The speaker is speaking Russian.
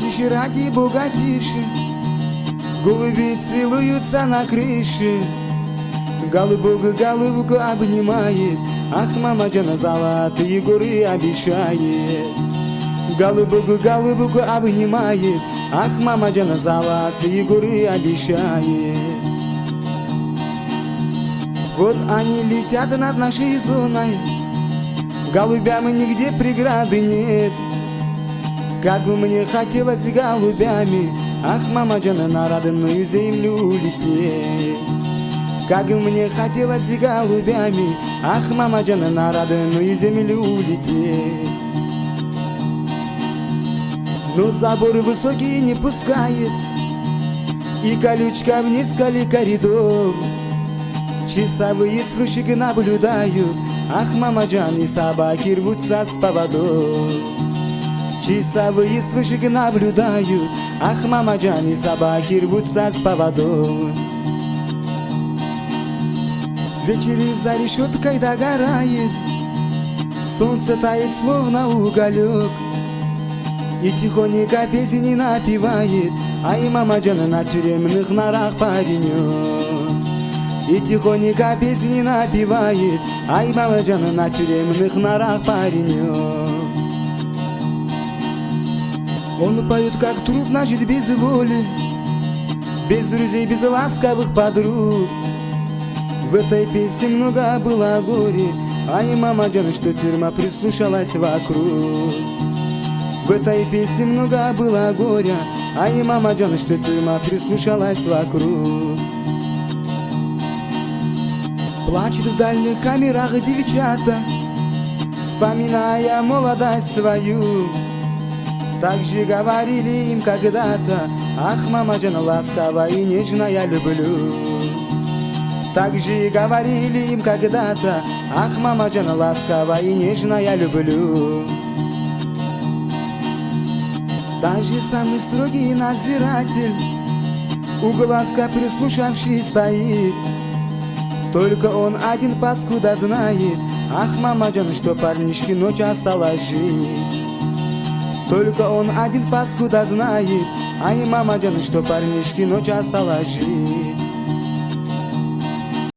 тише, ради бога тише. Голуби целуются на крыше. Голубок голубку обнимает. Ах, мама Джана золотые горы обещает. Голубок голубку обнимает. Ах, мама Джана золотые горы обещает. Вот они летят над нашей зоной. Голубям нигде преграды нет Как бы мне хотелось голубями Ах, мама Джана, на родную землю лететь. Как мне хотелось голубями Ах, мама Джана, на родную землю улететь Но заборы высокие не пускает И колючка вниз коли коридор Часовые с наблюдают Ах, мама Джан, и собаки рвутся с поводов Часовые с вышек наблюдают. Ах, мама Джан, и собаки рвутся с поводов. Вечери за решеткой догорает. Солнце тает, словно уголек. И тихонько песни напевает. Ай, мама Джана на тюремных нарах паренек. И тихонько песни напевает. Ай, мама Джана на тюремных нарах паренек Он поет, как трудно жить без воли Без друзей, без ласковых подруг. В этой песне много было горе Ай, мама Джана, что тюрьма прислушалась вокруг. В этой песне много было горя Ай, мама Джана, что тюрьма прислушалась вокруг. Плачет в дальних камерах девчата Вспоминая молодость свою Так же говорили им когда-то. Ах, мама Джана, ласковая и нежная я люблю так же говорили им когда-то. Ах, мама Джана, ласково и нежно я люблю Даже самый строгий надзиратель У глазка прислушавший стоит. Только он один паскуда знает. Ах, мама Джан, что парнишки ночь осталось жить Только он один паскуда знает Ай, мама Джан, что парнишки ночь осталось жить